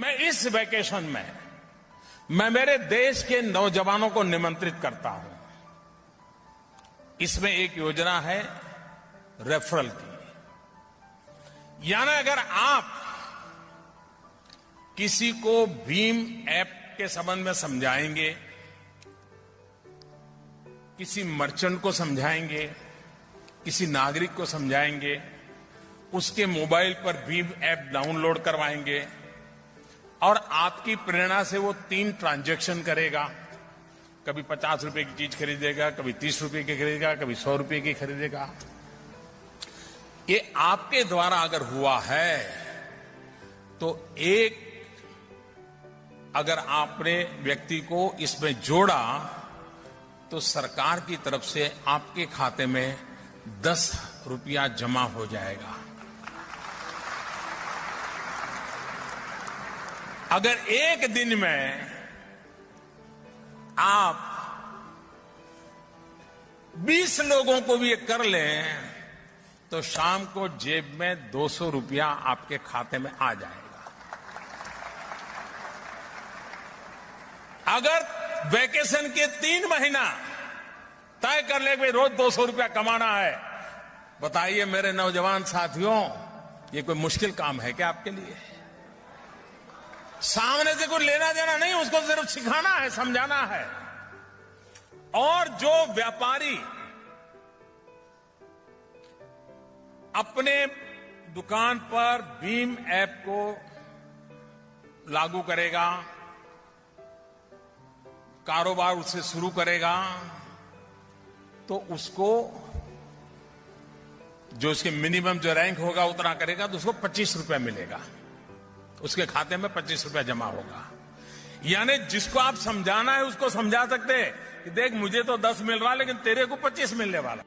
मैं इस वैकेशन में, मैं मेरे देश के नौजवानों को निमंत्रित करता हूँ। इसमें एक योजना है रेफरल की। यानी अगर आप किसी को भीम ऐप के संबंध में समझाएँगे, किसी मर्चेंट को समझाएँगे, किसी नागरिक को समझाएँगे, उसके मोबाइल पर भीम ऐप डाउनलोड करवाएँगे और आपकी प्रेरणा से वो तीन ट्रांजैक्शन करेगा। कभी पचास रुपए की चीज़ खरीदेगा, कभी तीस रुपए की खरीदेगा, कभी सौ रुपए की खरीदेगा। ये आपके द्वारा अगर हुआ है तो एक अगर आपने व्यक्ति को इसमें जोड़ा तो सरकार की तरफ़ से आपके खाते में दस रुपया जमा हो जाएगा। अगर एक दिन में आप 20 लोगों को भी ये कर लें तो शाम को जेब में 200 रुपया आपके खाते में आ जाएगा। अगर वैकेशन के तीन महीना तय कर ले भाई रोज 200 रुपया कमाना है, बताइए मेरे नौजवान साथियों, ये कोई मुश्किल काम है क्या आपके लिए? सामने से कोई लेना देना नहीं, उसको सिर्फ़ सिखाना है, समझाना है। और जो व्यापारी अपने दुकान पर भीम ऐप को लागू करेगा, कारोबार उससे शुरू करेगा तो उसको जो उसके मिनिमम जो रैंक होगा, उतना करेगा तो उसको पच्चीस रुपया मिलेगा। उसके खाते में पच्चीस रुपया जमा होगा। यानी जिसको आप समझाना है, उसको समझा सकते हैं कि देख, मुझे तो दस मिल रहा, लेकिन तेरे को पच्चीस मिलने वाला